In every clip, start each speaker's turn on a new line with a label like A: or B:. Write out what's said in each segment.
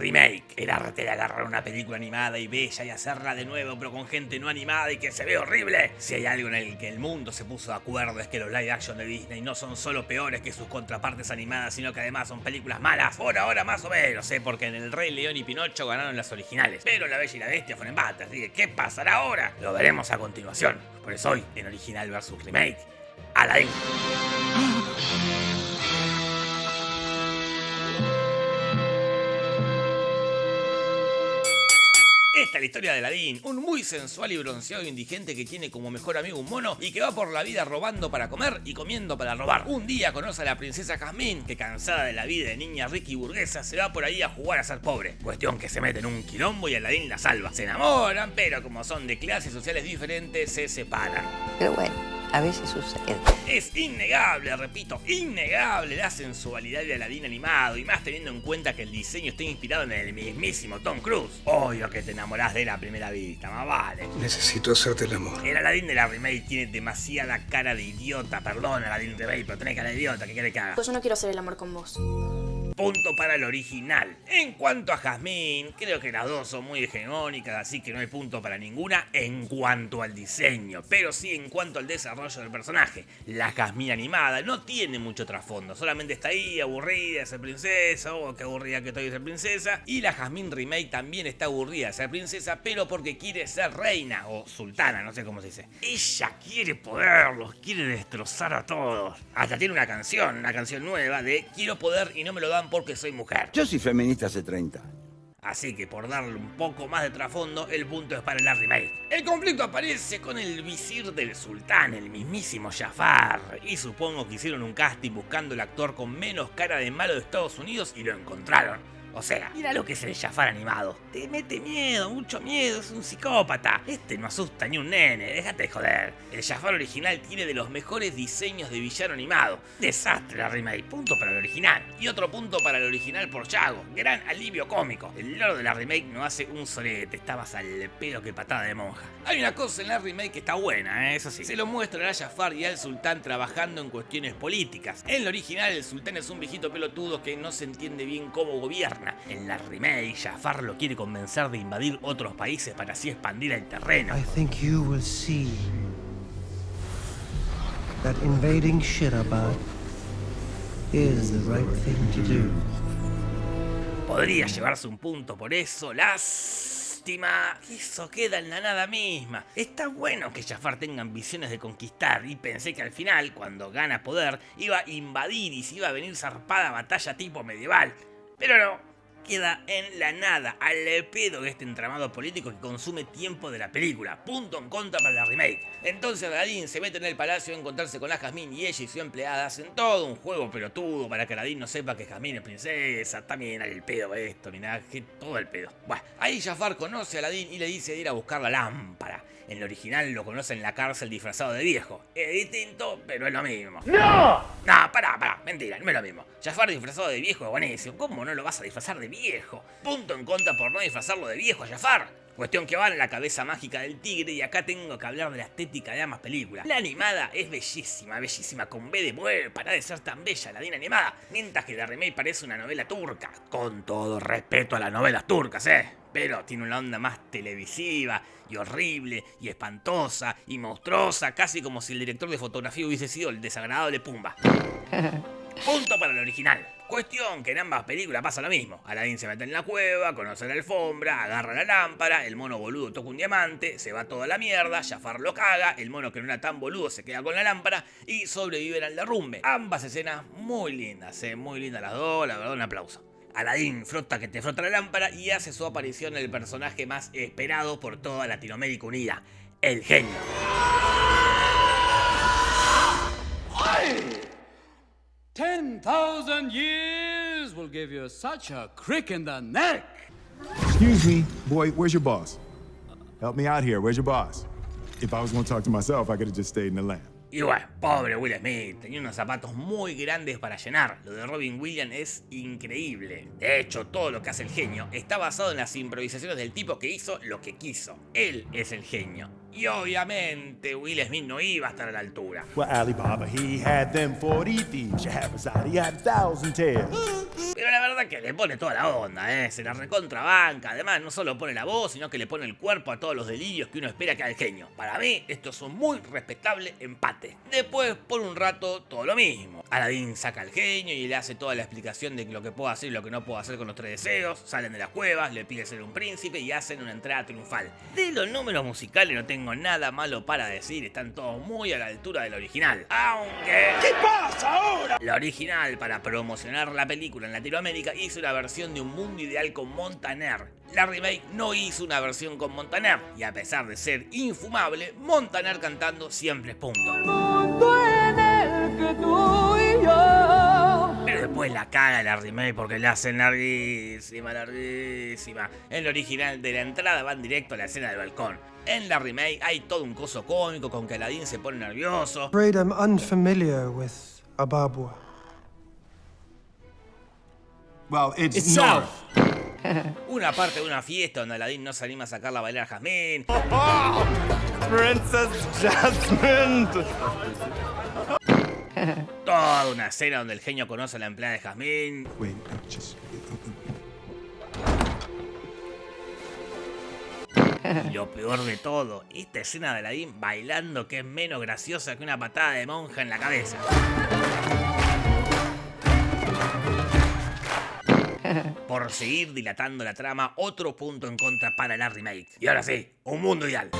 A: remake. El arte de agarrar una película animada y bella y hacerla de nuevo, pero con gente no animada y que se ve horrible. Si hay algo en el que el mundo se puso de acuerdo es que los live action de Disney no son solo peores que sus contrapartes animadas, sino que además son películas malas. Por ahora más o menos, ¿eh? porque en El Rey León y Pinocho ganaron las originales. Pero La Bella y la Bestia fueron empate, así que ¿qué pasará ahora? Lo veremos a continuación. Por eso hoy, en Original vs Remake, Aladdin. La historia de Aladdin, un muy sensual y bronceado indigente que tiene como mejor amigo un mono y que va por la vida robando para comer y comiendo para robar. Un día conoce a la princesa Jasmine, que cansada de la vida de niña rica y burguesa, se va por ahí a jugar a ser pobre. Cuestión que se mete en un quilombo y Aladdin la salva. Se enamoran, pero como son de clases sociales diferentes, se separan.
B: Pero bueno a veces sucede.
A: Es innegable, repito, innegable la sensualidad de Aladdin animado y más teniendo en cuenta que el diseño está inspirado en el mismísimo Tom Cruise. Obvio que te enamorás de la primera vista, más vale.
C: Necesito hacerte el amor.
A: El Aladdin de la remake tiene demasiada cara de idiota, perdón Aladdin remake, pero tenés cara de idiota, ¿qué quiere que haga?
D: Pues yo no quiero hacer el amor con vos
A: punto para el original. En cuanto a Jasmine, creo que las dos son muy hegemónicas, así que no hay punto para ninguna en cuanto al diseño, pero sí en cuanto al desarrollo del personaje. La Jasmine animada no tiene mucho trasfondo, solamente está ahí aburrida de ser princesa, o oh, qué aburrida que estoy de ser princesa, y la Jasmine remake también está aburrida de ser princesa, pero porque quiere ser reina, o sultana, no sé cómo se dice. Ella quiere poderlos, quiere destrozar a todos. Hasta tiene una canción, una canción nueva de quiero poder y no me lo dan porque soy mujer.
E: Yo soy feminista hace 30
A: Así que por darle un poco más de trasfondo, el punto es para la remake. El conflicto aparece con el visir del sultán, el mismísimo Jafar. Y supongo que hicieron un casting buscando el actor con menos cara de malo de Estados Unidos y lo encontraron. O sea, mira lo que es el Jafar animado. Te mete miedo, mucho miedo, es un psicópata. Este no asusta ni un nene, déjate de joder. El Jafar original tiene de los mejores diseños de villano animado. Desastre la remake, punto para el original. Y otro punto para el original por Chago, gran alivio cómico. El loro de la remake no hace un solete, estabas al pedo que patada de monja. Hay una cosa en la remake que está buena, ¿eh? eso sí. Se lo muestra a Jafar y al sultán trabajando en cuestiones políticas. En el original el sultán es un viejito pelotudo que no se entiende bien cómo gobierna en la remake, Jafar lo quiere convencer de invadir otros países para así expandir el terreno.
F: I think you will see that invading Shirabad is the right thing to do.
A: Podría llevarse un punto por eso, lástima. Eso queda en la nada misma. Está bueno que Jafar tenga ambiciones de conquistar y pensé que al final, cuando gana poder, iba a invadir y se iba a venir zarpada batalla tipo medieval. Pero no, queda en la nada, al pedo de este entramado político que consume tiempo de la película. Punto en contra para la remake. Entonces Aladdin se mete en el palacio a encontrarse con la Jasmine y ella y su empleada hacen todo un juego pelotudo para que Aladdin no sepa que Jasmine es princesa. También el pedo esto, mirá, que todo el pedo. Bueno, ahí Jafar conoce a Aladdin y le dice de ir a buscar la lámpara. En el original lo conoce en la cárcel disfrazado de viejo. Es distinto, pero es lo mismo.
E: ¡No!
A: No, pará, pará, mentira, no es lo mismo. Jafar disfrazado de viejo es buenísimo. ¿Cómo no lo vas a disfrazar de viejo? Punto en contra por no disfrazarlo de viejo a Jafar. Cuestión que va en la cabeza mágica del tigre y acá tengo que hablar de la estética de ambas películas. La animada es bellísima, bellísima, con B de mujer, para de ser tan bella la Dina animada, mientras que la remake parece una novela turca. Con todo respeto a las novelas turcas, eh pero tiene una onda más televisiva y horrible y espantosa y monstruosa, casi como si el director de fotografía hubiese sido el desagradable Pumba. Punto para el original. Cuestión que en ambas películas pasa lo mismo. Aladdin se mete en la cueva, conoce la alfombra, agarra la lámpara, el mono boludo toca un diamante, se va toda la mierda, Jafar lo caga, el mono que no era tan boludo se queda con la lámpara y sobreviven al derrumbe. Ambas escenas muy lindas, eh, muy lindas las dos, la verdad un aplauso. Aladdin frota que te frota la lámpara y hace su aparición el personaje más esperado por toda Latinoamérica Unida, el genio.
G: 10,000 years will give you such a crick in the neck.
H: Excuse me, boy, where's your boss? Help me out here, where's your boss? If I was going to talk to myself, I could have just stayed in the lamp.
A: Y bueno, pobre Will Smith, tenía unos zapatos muy grandes para llenar. Lo de Robin Williams es increíble. De hecho, todo lo que hace el genio está basado en las improvisaciones del tipo que hizo lo que quiso. Él es el genio. Y obviamente Will Smith no iba a estar a la altura. Pero la verdad que le pone toda la onda, ¿eh? Se la recontrabanca. Además, no solo pone la voz, sino que le pone el cuerpo a todos los delirios que uno espera que haga el genio. Para mí, esto es un muy respetable empate. Después, por un rato, todo lo mismo. Aladdin saca al genio y le hace toda la explicación de lo que puedo hacer y lo que no puedo hacer con los tres deseos. Salen de las cuevas, le pide ser un príncipe y hacen una entrada triunfal. De los números musicales no tengo nada malo para decir, están todos muy a la altura del original. Aunque... ¿Qué pasa ahora? La original, para promocionar la película en Latinoamérica, hizo una versión de Un Mundo Ideal con Montaner. La remake no hizo una versión con Montaner, y a pesar de ser infumable, Montaner cantando siempre es punto. Después la caga la remake porque la hacen larguísima, larguísima. En la original de la entrada van directo a la escena del balcón. En la remake hay todo un coso cómico con que Aladdin se pone nervioso.
F: Afraid I'm unfamiliar with Ababwa.
H: Well, it's,
G: It's
H: north.
A: Una parte de una fiesta donde Aladdin no se anima a sacarla a bailar a Jasmine.
H: Princess Jasmine.
A: Toda una escena donde el genio conoce a la empleada de Jasmine.
H: Wait, just.
A: Y lo peor de todo, esta escena de Aladdin bailando que es menos graciosa que una patada de monja en la cabeza. Por seguir dilatando la trama, otro punto en contra para la remake. Y ahora sí, un mundo ideal.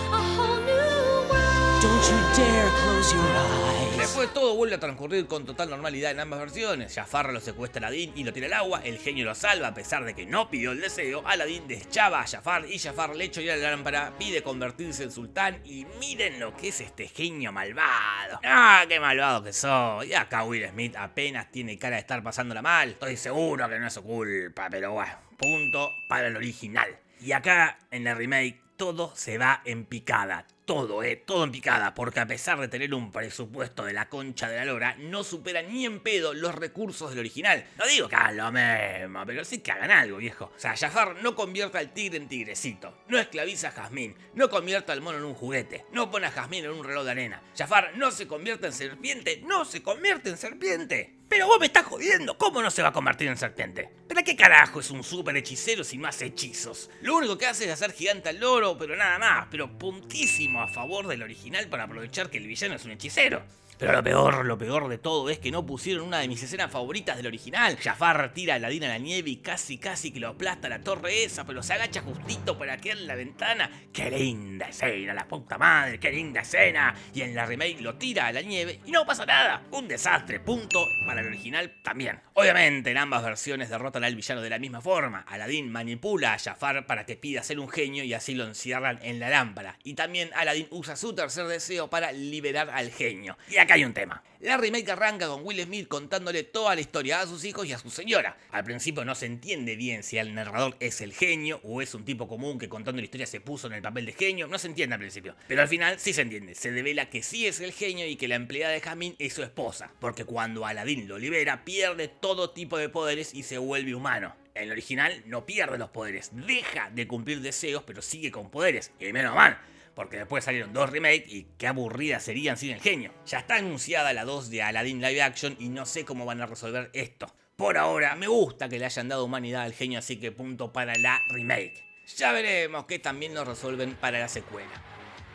A: Después todo vuelve a transcurrir con total normalidad en ambas versiones. Jafar lo secuestra a Aladdin y lo tira al agua, el genio lo salva a pesar de que no pidió el deseo, Aladdin deschaba a Jafar y Jafar le echa a la lámpara, pide convertirse en sultán y miren lo que es este genio malvado. ¡Ah, qué malvado que soy! Y acá Will Smith apenas tiene cara de estar pasándola mal. Estoy seguro que no es su culpa, pero bueno, punto para el original. Y acá, en la remake, todo se va en picada. Todo, eh, todo en picada, porque a pesar de tener un presupuesto de la concha de la lora, no supera ni en pedo los recursos del original. No digo que hagan lo mismo, pero sí que hagan algo, viejo. O sea, Jafar no convierta al tigre en tigrecito, no esclaviza a Jazmín, no convierta al mono en un juguete, no pone a Jazmín en un reloj de arena. Jafar no se convierte en serpiente, no se convierte en serpiente. Pero vos me estás jodiendo, ¿cómo no se va a convertir en serpiente? ¿Pero qué carajo es un super hechicero sin más hechizos? Lo único que hace es hacer gigante al loro, pero nada más, pero puntísimo a favor del original para aprovechar que el villano es un hechicero. Pero lo peor, lo peor de todo es que no pusieron una de mis escenas favoritas del original. Jafar tira a Aladín a la nieve y casi casi que lo aplasta la torre esa, pero se agacha justito para quedar en la ventana. ¡Qué linda escena, la puta madre! ¡Qué linda escena! Y en la remake lo tira a la nieve y no pasa nada. Un desastre, punto. Para el original también. Obviamente en ambas versiones derrotan al villano de la misma forma. Aladín manipula a Jafar para que pida ser un genio y así lo encierran en la lámpara. Y también Aladín usa su tercer deseo para liberar al genio. Hay un tema. La remake arranca con Will Smith contándole toda la historia a sus hijos y a su señora. Al principio no se entiende bien si el narrador es el genio o es un tipo común que contando la historia se puso en el papel de genio. No se entiende al principio. Pero al final sí se entiende. Se devela que sí es el genio y que la empleada de Jasmine es su esposa. Porque cuando Aladdin lo libera pierde todo tipo de poderes y se vuelve humano. En el original no pierde los poderes, deja de cumplir deseos pero sigue con poderes. Y menos mal porque después salieron dos remakes y qué aburridas serían sin el genio. Ya está anunciada la 2 de Aladdin Live Action y no sé cómo van a resolver esto. Por ahora, me gusta que le hayan dado humanidad al genio, así que punto para la remake. Ya veremos qué también nos resuelven para la secuela.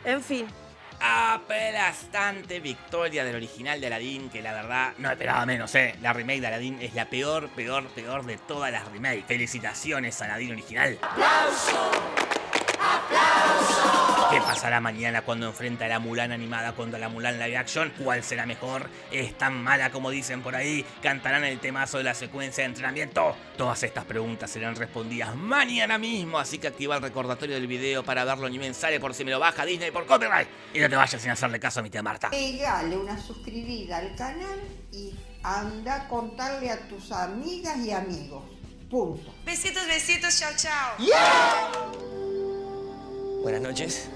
C: En fin,
A: Aplastante victoria del original de Aladdin, que la verdad no esperaba menos, eh. La remake de Aladdin es la peor, peor, peor de todas las remakes. Felicitaciones a Aladdin original. ¿Qué pasará mañana cuando enfrenta a la Mulan animada contra la Mulan live action? ¿Cuál será mejor? ¿Es tan mala como dicen por ahí? ¿Cantarán el temazo de la secuencia de entrenamiento? Todas estas preguntas serán respondidas mañana mismo, así que activa el recordatorio del video para verlo ni sale por si me lo baja Disney por copyright. Y no te vayas sin hacerle caso a mi tía Marta.
D: Pegale una suscribida al canal y anda a contarle a tus amigas y amigos. Punto.
C: besitos, besitos, chao, chao.
E: Buenas noches.